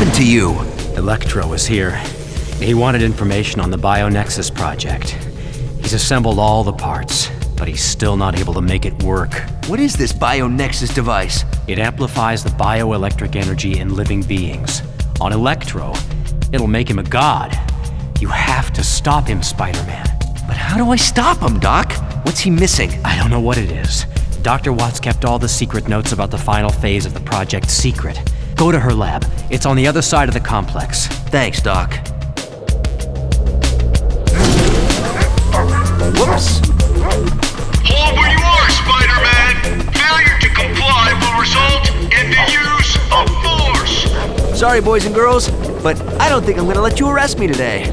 happened to you? Electro was here. He wanted information on the BioNexus project. He's assembled all the parts, but he's still not able to make it work. What is this BioNexus device? It amplifies the bioelectric energy in living beings. On Electro, it'll make him a god. You have to stop him, Spider-Man. But how do I stop him, Doc? What's he missing? I don't know what it is. Dr. Watts kept all the secret notes about the final phase of the project secret. Go to her lab. It's on the other side of the complex. Thanks, Doc. Whoops. Hold where you are, Spider-Man! Failure to comply will result in the use of force! Sorry, boys and girls, but I don't think I'm gonna let you arrest me today.